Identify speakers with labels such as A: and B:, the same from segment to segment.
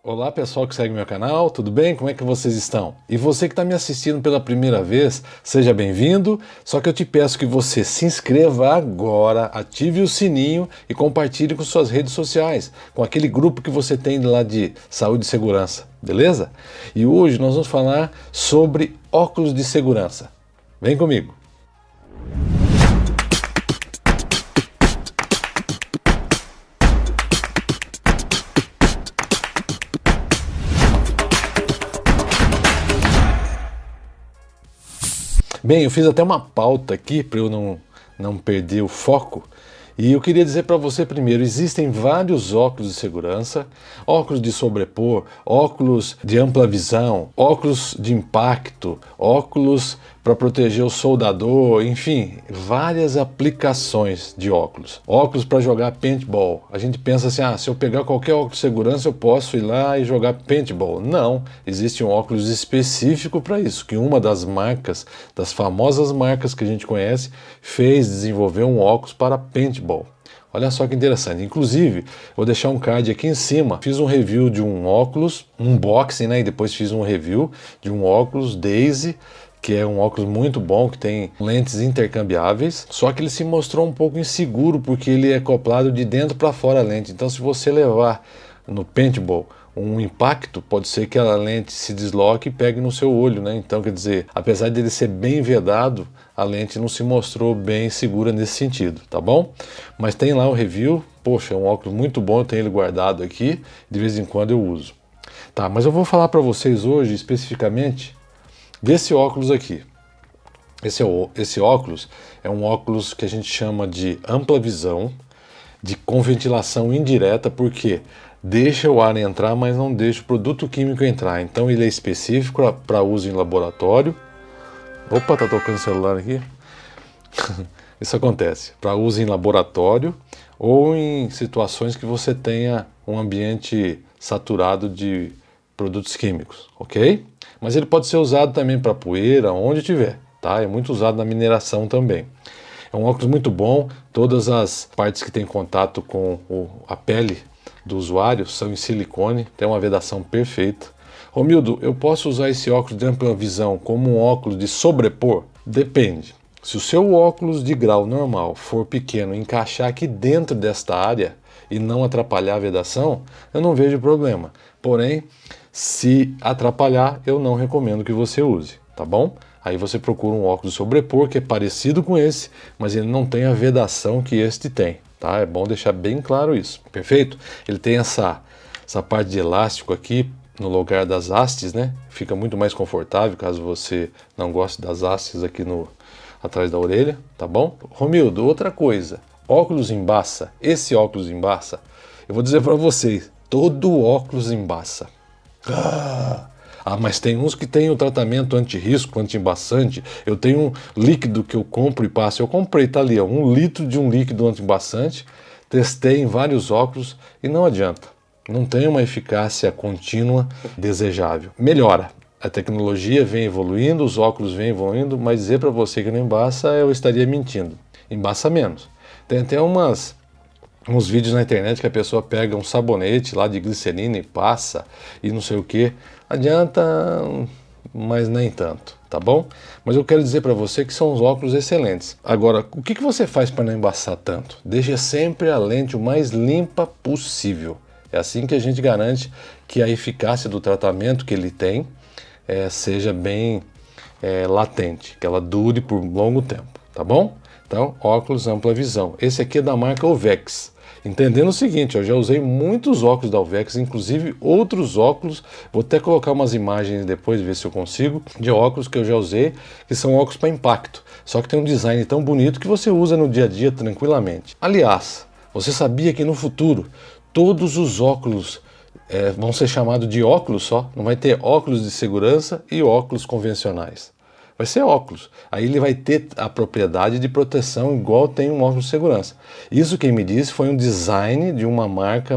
A: Olá pessoal que segue meu canal, tudo bem? Como é que vocês estão? E você que está me assistindo pela primeira vez, seja bem-vindo, só que eu te peço que você se inscreva agora, ative o sininho e compartilhe com suas redes sociais, com aquele grupo que você tem lá de saúde e segurança, beleza? E hoje nós vamos falar sobre óculos de segurança. Vem comigo! Bem, eu fiz até uma pauta aqui para eu não, não perder o foco. E eu queria dizer para você primeiro, existem vários óculos de segurança, óculos de sobrepor, óculos de ampla visão, óculos de impacto, óculos para proteger o soldador, enfim, várias aplicações de óculos. Óculos para jogar paintball. A gente pensa assim, ah, se eu pegar qualquer óculos de segurança eu posso ir lá e jogar paintball. Não, existe um óculos específico para isso, que uma das marcas, das famosas marcas que a gente conhece, fez desenvolver um óculos para paintball. Olha só que interessante. Inclusive, vou deixar um card aqui em cima. Fiz um review de um óculos, um unboxing, né? E depois fiz um review de um óculos Daisy que é um óculos muito bom, que tem lentes intercambiáveis, só que ele se mostrou um pouco inseguro porque ele é acoplado de dentro para fora a lente. Então se você levar no paintball um impacto, pode ser que a lente se desloque e pegue no seu olho, né? Então, quer dizer, apesar de ele ser bem vedado, a lente não se mostrou bem segura nesse sentido, tá bom? Mas tem lá o review, poxa, é um óculos muito bom, eu tenho ele guardado aqui, de vez em quando eu uso. Tá, mas eu vou falar para vocês hoje especificamente desse óculos aqui. Esse, esse óculos é um óculos que a gente chama de ampla visão, de com ventilação indireta, porque deixa o ar entrar, mas não deixa o produto químico entrar. Então ele é específico para uso em laboratório. Opa, tá tocando o celular aqui. Isso acontece para uso em laboratório ou em situações que você tenha um ambiente saturado de produtos químicos, ok? Mas ele pode ser usado também para poeira, onde tiver, tá? É muito usado na mineração também. É um óculos muito bom, todas as partes que tem contato com o, a pele do usuário são em silicone, tem uma vedação perfeita. Romildo, eu posso usar esse óculos de ampla visão como um óculos de sobrepor? Depende. Se o seu óculos de grau normal for pequeno encaixar aqui dentro desta área e não atrapalhar a vedação, eu não vejo problema. Porém, se atrapalhar, eu não recomendo que você use, tá bom? Aí você procura um óculos sobrepor que é parecido com esse, mas ele não tem a vedação que este tem, tá? É bom deixar bem claro isso, perfeito? Ele tem essa, essa parte de elástico aqui no lugar das hastes, né? Fica muito mais confortável caso você não goste das hastes aqui no, atrás da orelha, tá bom? Romildo, outra coisa, óculos embaça, esse óculos embaça, eu vou dizer para vocês, todo óculos embaça. Ah, mas tem uns que tem o tratamento anti-risco, anti-embaçante. Eu tenho um líquido que eu compro e passo. Eu comprei, tá ali, ó, um litro de um líquido anti-embaçante. Testei em vários óculos e não adianta. Não tem uma eficácia contínua desejável. Melhora. A tecnologia vem evoluindo, os óculos vêm evoluindo, mas dizer para você que não embaça, eu estaria mentindo. Embaça menos. Tem até umas uns vídeos na internet que a pessoa pega um sabonete lá de glicerina e passa e não sei o que. Adianta, mas nem tanto, tá bom? Mas eu quero dizer para você que são os óculos excelentes. Agora, o que, que você faz para não embaçar tanto? Deixa sempre a lente o mais limpa possível. É assim que a gente garante que a eficácia do tratamento que ele tem é, seja bem é, latente, que ela dure por longo tempo, tá bom? Então, óculos ampla visão. Esse aqui é da marca Ovex. Entendendo o seguinte, eu já usei muitos óculos da Alvex, inclusive outros óculos, vou até colocar umas imagens depois, ver se eu consigo, de óculos que eu já usei, que são óculos para impacto, só que tem um design tão bonito que você usa no dia a dia tranquilamente. Aliás, você sabia que no futuro todos os óculos é, vão ser chamados de óculos só, não vai ter óculos de segurança e óculos convencionais. Vai ser óculos. Aí ele vai ter a propriedade de proteção igual tem um óculos de segurança. Isso quem me disse foi um design de uma marca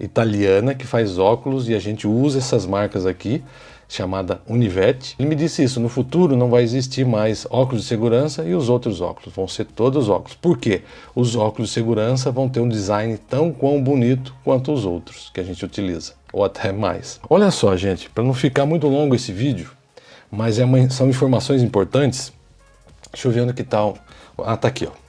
A: italiana que faz óculos e a gente usa essas marcas aqui chamada Univet. Ele me disse isso, no futuro não vai existir mais óculos de segurança e os outros óculos, vão ser todos óculos. Por quê? Os óculos de segurança vão ter um design tão quão bonito quanto os outros que a gente utiliza, ou até mais. Olha só, gente, para não ficar muito longo esse vídeo, mas é uma, são informações importantes, deixa eu ver onde que tá. Ah, tá aqui, ó.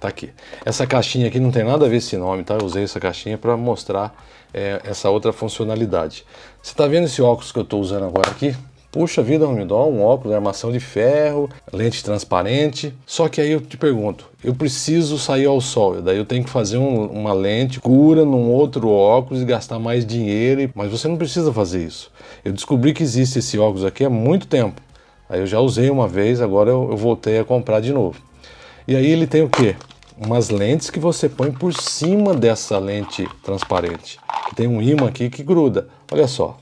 A: Tá aqui. Essa caixinha aqui não tem nada a ver esse nome, tá? Eu usei essa caixinha para mostrar é, essa outra funcionalidade. Você está vendo esse óculos que eu estou usando agora aqui? Puxa vida, Romidol, um óculos, armação de ferro, lente transparente. Só que aí eu te pergunto, eu preciso sair ao sol, daí eu tenho que fazer um, uma lente cura num outro óculos e gastar mais dinheiro, mas você não precisa fazer isso. Eu descobri que existe esse óculos aqui há muito tempo. Aí eu já usei uma vez, agora eu, eu voltei a comprar de novo. E aí ele tem o que? Umas lentes que você põe por cima dessa lente transparente. Tem um imã aqui que gruda. Olha só.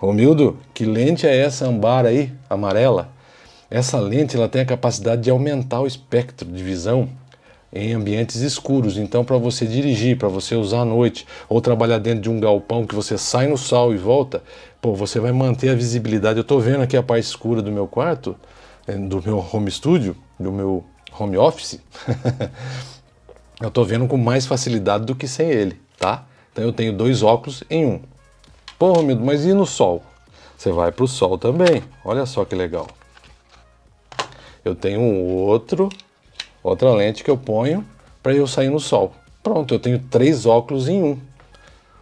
A: Romildo, que lente é essa ambar aí, amarela? Essa lente ela tem a capacidade de aumentar o espectro de visão em ambientes escuros. Então, para você dirigir, para você usar à noite, ou trabalhar dentro de um galpão que você sai no sol e volta, pô, você vai manter a visibilidade. Eu estou vendo aqui a parte escura do meu quarto, eh, do meu home studio, do meu home office. eu estou vendo com mais facilidade do que sem ele, tá? Então eu tenho dois óculos em um. Pô, Romildo, mas e no sol? Você vai para o sol também. Olha só que legal. Eu tenho um outro, outra lente que eu ponho para eu sair no sol. Pronto, eu tenho três óculos em um.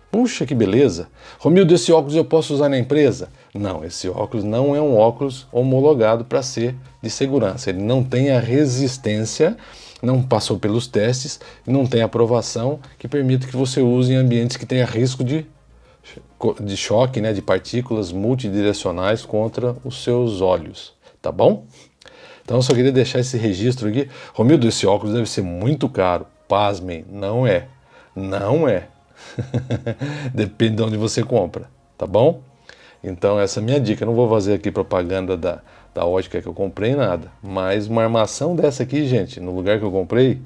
A: Puxa, que beleza. Romildo, esse óculos eu posso usar na empresa? Não, esse óculos não é um óculos homologado para ser de segurança. Ele não tem a resistência não passou pelos testes não tem aprovação que permita que você use em ambientes que tenha risco de, de choque, né, de partículas multidirecionais contra os seus olhos, tá bom? Então eu só queria deixar esse registro aqui. Romildo, esse óculos deve ser muito caro. Pasmem, não é. Não é. Depende de onde você compra, tá bom? Então essa é a minha dica. Eu não vou fazer aqui propaganda da, da ótica que eu comprei, nada. Mas uma armação dessa aqui, gente, no lugar que eu comprei,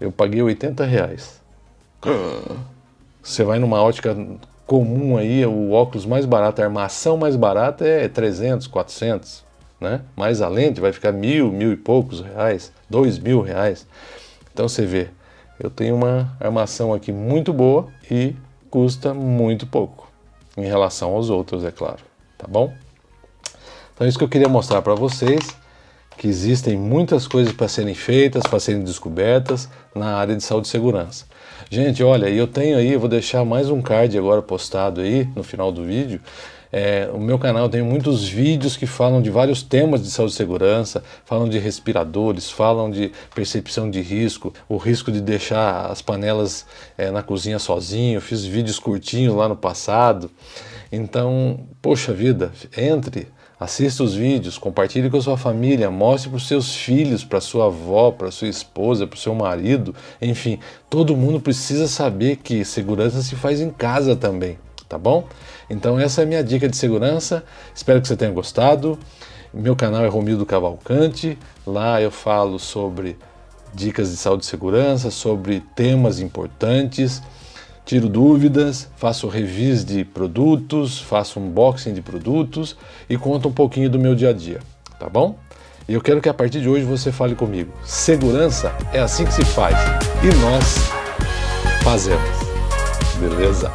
A: eu paguei 80 reais. Você vai numa ótica comum aí, o óculos mais barato, a armação mais barata é 300, 400, né? Mais a lente vai ficar mil, mil e poucos reais, dois mil reais. Então você vê, eu tenho uma armação aqui muito boa e custa muito pouco em relação aos outros, é claro, tá bom? Então isso que eu queria mostrar para vocês, que existem muitas coisas para serem feitas, para serem descobertas na área de saúde e segurança. Gente, olha, eu tenho aí, eu vou deixar mais um card agora postado aí no final do vídeo, é, o meu canal tem muitos vídeos que falam de vários temas de saúde e segurança, falam de respiradores, falam de percepção de risco, o risco de deixar as panelas é, na cozinha sozinho, fiz vídeos curtinhos lá no passado. Então, poxa vida, entre, assista os vídeos, compartilhe com a sua família, mostre para os seus filhos, para sua avó, para sua esposa, para o seu marido, enfim, todo mundo precisa saber que segurança se faz em casa também tá bom? Então essa é a minha dica de segurança, espero que você tenha gostado. Meu canal é Romildo Cavalcante, lá eu falo sobre dicas de saúde e segurança, sobre temas importantes, tiro dúvidas, faço reviews de produtos, faço unboxing de produtos e conto um pouquinho do meu dia a dia, tá bom? E eu quero que a partir de hoje você fale comigo. Segurança é assim que se faz e nós fazemos, beleza?